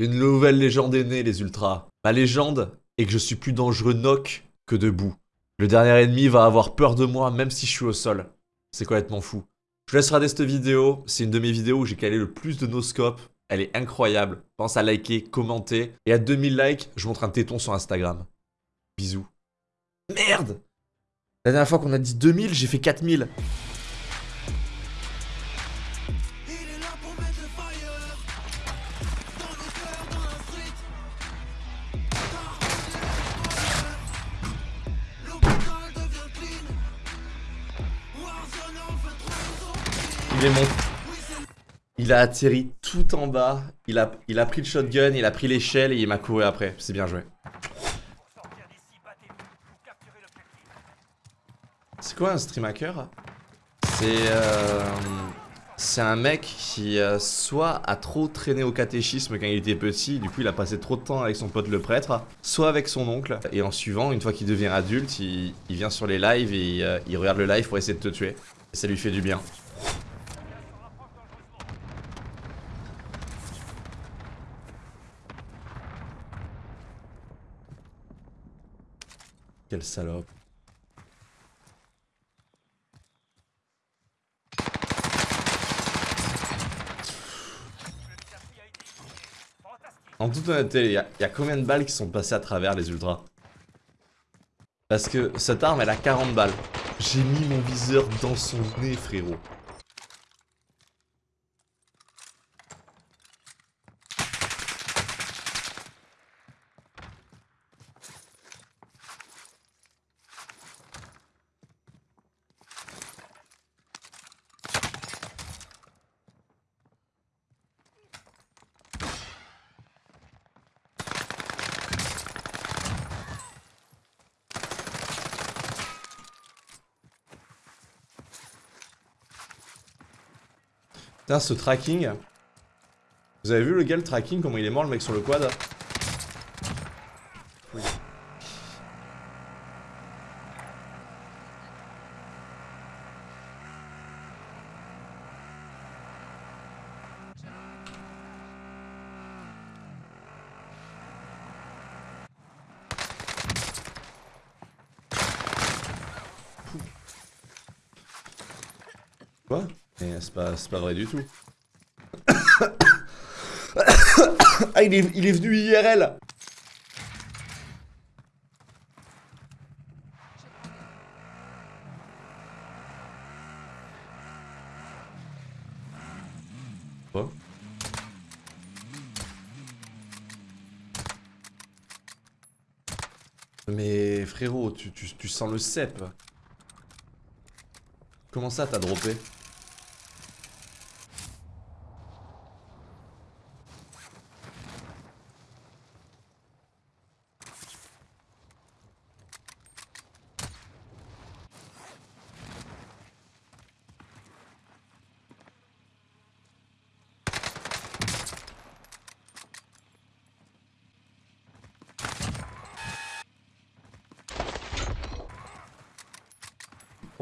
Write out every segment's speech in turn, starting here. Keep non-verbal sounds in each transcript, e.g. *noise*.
Une nouvelle légende est née, les ultras. Ma légende est que je suis plus dangereux knock que debout. Le dernier ennemi va avoir peur de moi même si je suis au sol. C'est complètement fou? Je vous laisse regarder cette vidéo. C'est une de mes vidéos où j'ai calé le plus de noscope. Elle est incroyable. Pense à liker, commenter. Et à 2000 likes, je montre un téton sur Instagram. Bisous. Merde La dernière fois qu'on a dit 2000, j'ai fait 4000. Il a atterri tout en bas. Il a, il pris le shotgun, il a pris l'échelle et il m'a couru après. C'est bien joué. C'est quoi un stream hacker? C'est euh, un mec qui euh, soit a trop traîné au catéchisme quand il était petit, du coup il a passé trop de temps avec son pote le prêtre, soit avec son oncle, et en suivant, une fois qu'il devient adulte, il, il, vient sur les lives et euh, il regarde le live pour essayer de te tuer. Et ça lui fait du bien. Quelle salope. En toute honnêteté, il y, a combien de balles qui sont passées à travers les ultras? Parce que cette arme, elle a 40 balles. J'ai mis mon viseur dans son nez, frérot. Ce tracking. Vous avez vu le gars, le tracking, comment il est mort, le mec sur le quad? Quoi? Mais c'est pas, pas vrai du tout. *coughs* ah, il est, il est venu IRL Mais frérot, tu, tu, tu sens le cep. Comment ça t'as droppé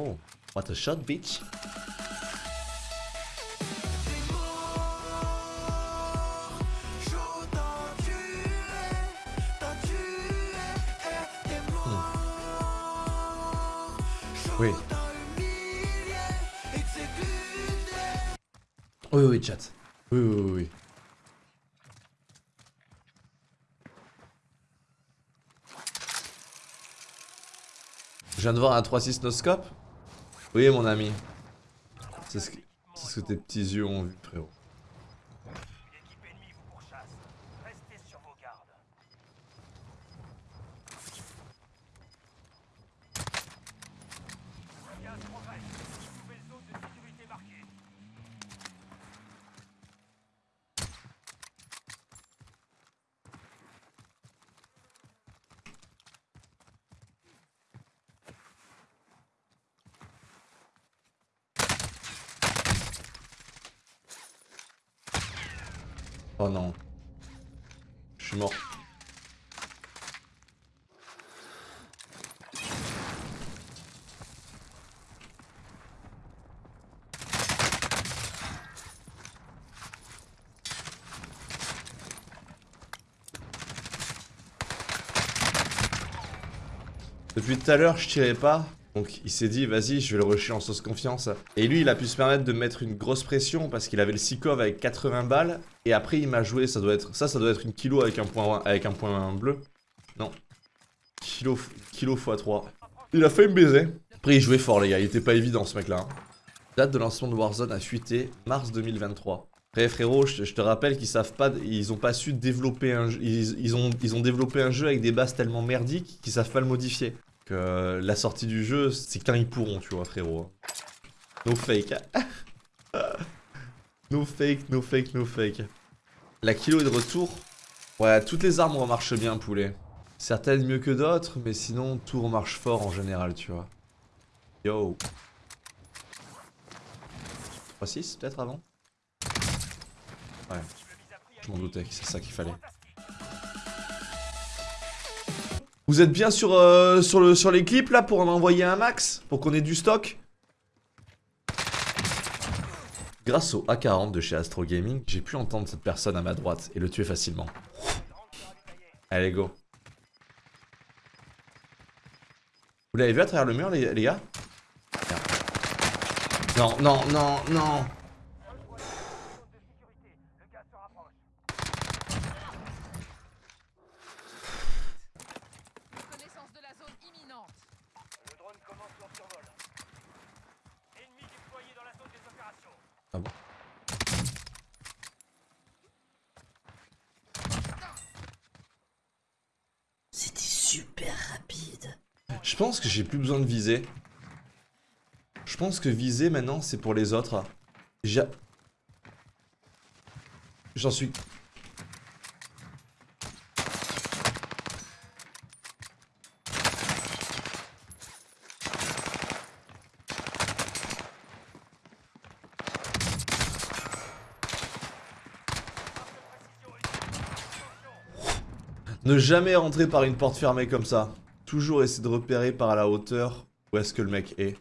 Oh, what a shot, bitch. Hmm. Oui. Oui, oui, chat. Oui, oui, oui, oui. Je viens de voir un 3-6 noscope oui, mon ami. C'est ce, que, tes petits yeux ont vu, frérot. Oh non. Je suis mort. Depuis tout à l'heure, je tirais pas. Donc il s'est dit, vas-y, je vais le rusher en sauce confiance. Et lui, il a pu se permettre de mettre une grosse pression parce qu'il avait le Sikov avec 80 balles. Et après, il m'a joué, ça doit être ça, ça doit être une kilo avec un point, avec un point bleu. Non. Kilo, kilo x3. Il a fait me baiser. Après, il jouait fort, les gars. Il était pas évident, ce mec-là. hein. Date de lancement de Warzone a fuité mars 2023. Après, frérot, je, je te rappelle qu'ils savent pas, ils ont pas su développer un jeu, ils, ils ont, ils ont développé un jeu avec des bases tellement merdiques qu'ils savent pas le modifier. Que euh, la sortie du jeu, c'est quand ils pourront, tu vois, frérot. No fake. *laughs* no fake, no fake, no fake. La kilo est de retour. Ouais, toutes les armes remarchent bien, poulet. Certaines mieux que d'autres, mais sinon, tout remarche fort en général, tu vois. Yo. 3-6 peut-être avant? Ouais. Je m'en doutais c'est ça qu'il fallait. Vous êtes bien sur, euh, sur, le, sur les clips là pour en envoyer un max? Pour qu'on ait du stock? Grâce au A40 de chez Astro Gaming, j'ai pu entendre cette personne à ma droite et le tuer facilement. Allez go. Vous l'avez vu à travers le mur les, gars? Non, non, non, non Connaissance de la zone imminente. Le drone commence son survol. Ennemi déployé dans la zone des opérations. Ah bon C'était super rapide. Je pense que j'ai plus besoin de viser. Je pense que viser maintenant c'est pour les autres. J'en suis... Ne jamais rentrer par une porte fermée comme ça. Toujours essayer de repérer par la hauteur où est-ce que le mec est.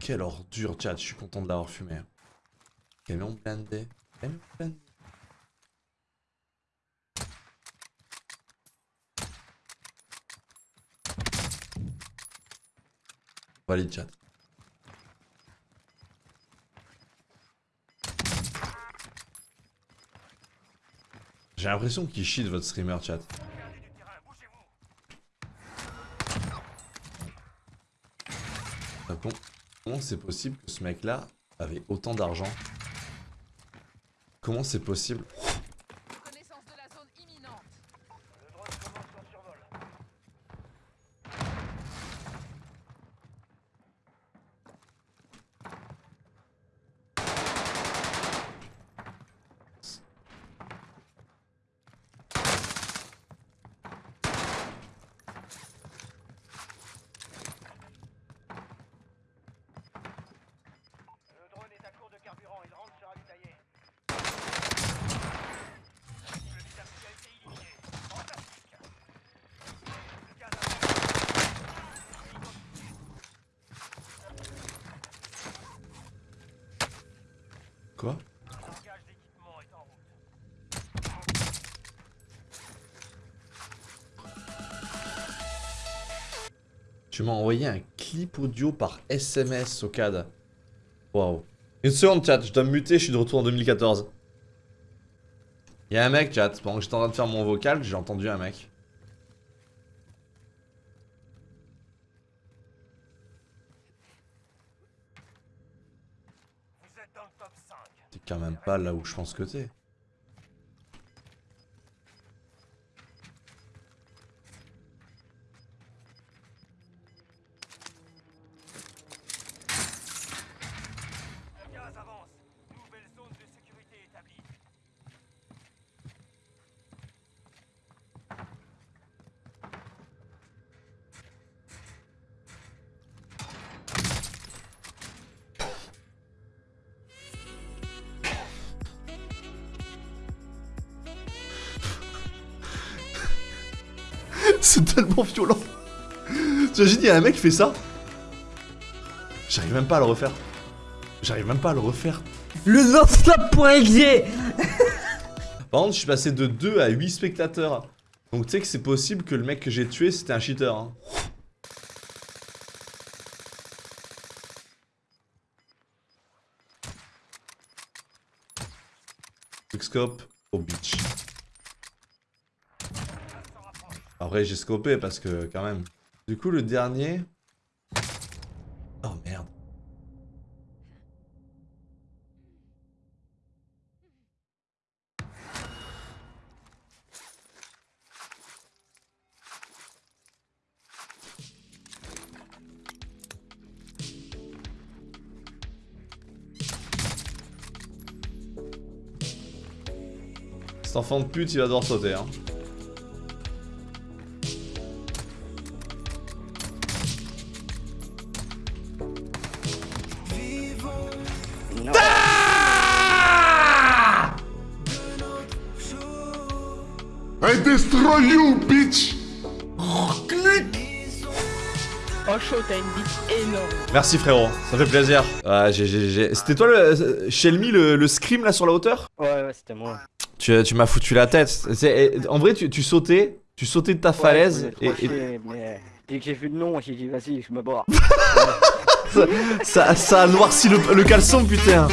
Quelle ordure, chat, je suis content de l'avoir fumé. Camion blindé. Camion blindé. Valide chat. J'ai l'impression qu'il chie de votre streamer chat. Comment c'est possible que ce mec-là avait autant d'argent Comment c'est possible Connaissance de la zone imminente. Le drone commence son survol. Le drone est à court de carburant, il rentre se ravitailler. Le visage a été éliminé. Fantastique. Le gaz avance. Tu m'as envoyé un clip audio par SMS au CAD. Waouh. Une seconde chat, je dois me muter, je suis de retour en 2014. Y'a un mec chat, pendant que j'étais en train de faire mon vocal, j'ai entendu un mec. Vous êtes dans le top 5. T'es quand même pas là où je pense que t'es. *laughs* C'est tellement violent. T'imagines, il y a un mec qui fait ça J'arrive même pas à le refaire. J'arrive même pas à le refaire. Le non-stop.exe Par contre, je suis passé de 2 à 8 spectateurs. Donc tu sais que c'est possible que le mec que j'ai tué, c'était un cheater. Hein. Quickscope au beach. J'ai scopé parce que quand même. Du coup le dernier... Oh merde. Cet enfant de pute il va devoir sauter hein. I destroy you, bitch! Oh chaud, t'as une bite énorme. Merci frérot, ça fait plaisir. Ouais, j'ai, j'ai, j'ai- C'était toi le Shelmy le, le scream là sur la hauteur? Ouais, ouais, c'était moi. Tu, tu m'as foutu la tête. En vrai, tu, tu sautais, tu sautais de ta falaise Ouais, et, mais dès que j'ai vu le nom, j'ai dit vas-y, je me barre. *laughs* ça, ça a le caleçon putain.